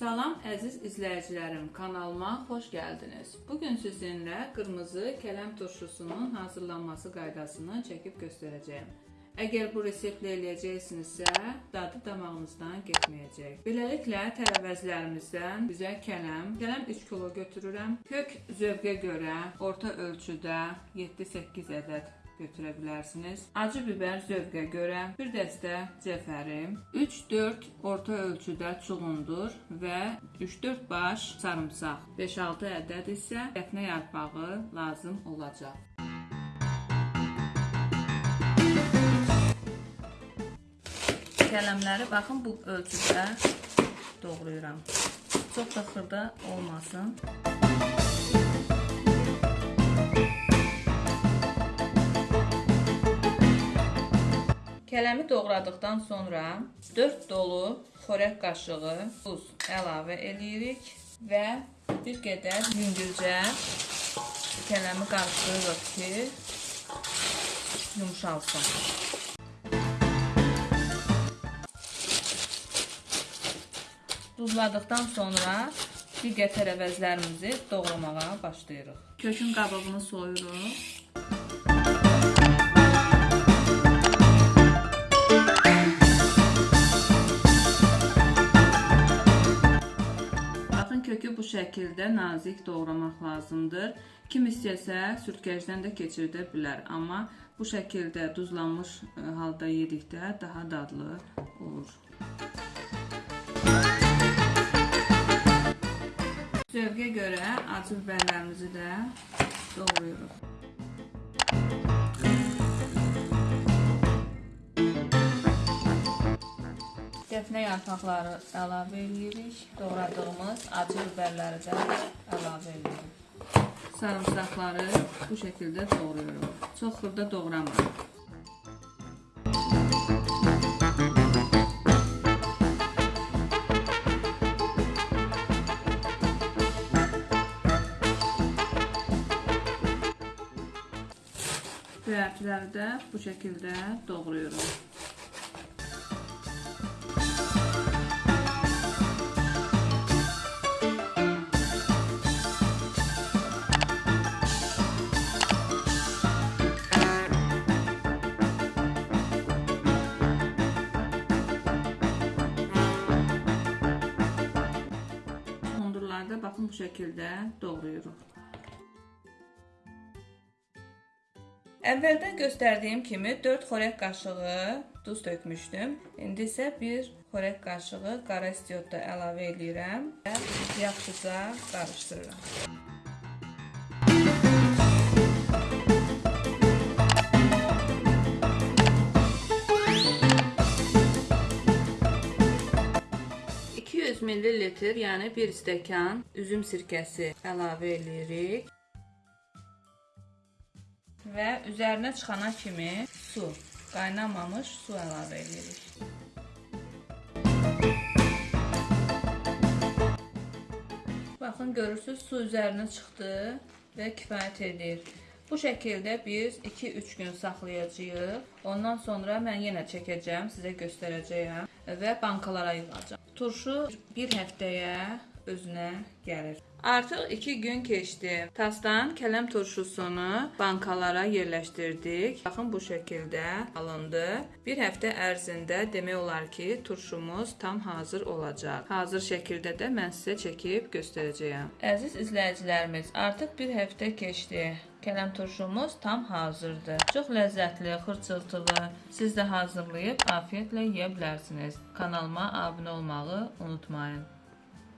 Salam əziz izləyicilərim, kanalıma xoş gəldiniz. Bu gün sizinlə qırmızı kələm turşusunun hazırlanması qaydasını çəkib göstərəcəyəm. Əgər bu reseptlə eləyəcəksinizsə, dadı damağınızdan getməyəcək. Beləliklə tərəvəzlərimizdən bizə kələm, kələm 3 kilo götürürəm. Kök zövqə görə orta ölçüdə 7-8 ədəd götürə bilərsiniz. Acı biber zövqə görə, bir dəstə cəfərim, 3-4 orta ölçüdə çuğundur və 3-4 baş sarımsaq, 5-6 ədəd isə dəfnə yarpağı lazım olacaq. Kələmləri baxın bu ölçüdə doğrayıram. Çox da xırda olmasın. Kələmi doğradıqdan sonra 4 dolu xörək qaşığı duz əlavə eləyirik və bir qədər yüngülcə kələmi qarışdırırıq ki, yumşalsın. Duzladıqdan sonra digər tərəvəzlərimizi doğramağa başlayırıq. Kökün qabığını soyuruq. Kökü bu şəkildə nazik doğramaq lazımdır. Kim istəsə sürtkəcdən də keçirdə bilər, amma bu şəkildə duzlanmış e, halda yedikdə daha dadlı olur. Zövqə görə acı biberlərimizi də doğrayırıq. Dəfnə yarpaqları əlavə edirik. Doğradığımız acı biberləri də əlavə edirik. Sarımsaqları bu şəkildə doğrayırıq. Çox xırda doğramayın. Göyərtiləri də bu şəkildə doğrayırıq. Hondurları da baxın bu şəkildə doğrayırıq. Əvvəldən göstərdiyim kimi 4 xörək qaşığı duz tökmüşdüm. İndi isə 1 xörək qaşığı qara istiot da əlavə edirəm və yaxşıca qarışdırıram. Ml, yəni 1 stəkan üzüm sirkəsi əlavə edirik. Və üzərinə çıxana kimi su, qaynamamış su əlavə edirik. Baxın, görürsüz, su üzərinə çıxdı və kifayət edir. Bu şəkildə biz 2-3 gün saxlayacağıq. Ondan sonra mən yenə çəkəcəm, sizə göstərəcəyəm və bankalara yığacağam. Turşu bir həftəyə özünə gəlir. Artıq 2 gün keçdi. Tasdan kələm turşusunu bankalara yerləşdirdik. Baxın bu şəkildə alındı. Bir həftə ərzində demək olar ki, turşumuz tam hazır olacaq. Hazır şəkildə də mən sizə çəkib göstərəcəyəm. Əziz izləyicilərimiz, artıq bir həftə keçdi. Kələm turşumuz tam hazırdır. Çox ləzzətli, xırçıltılı. Siz də hazırlayıb afiyetlə yeyə bilərsiniz. Kanalıma abunə olmağı unutmayın.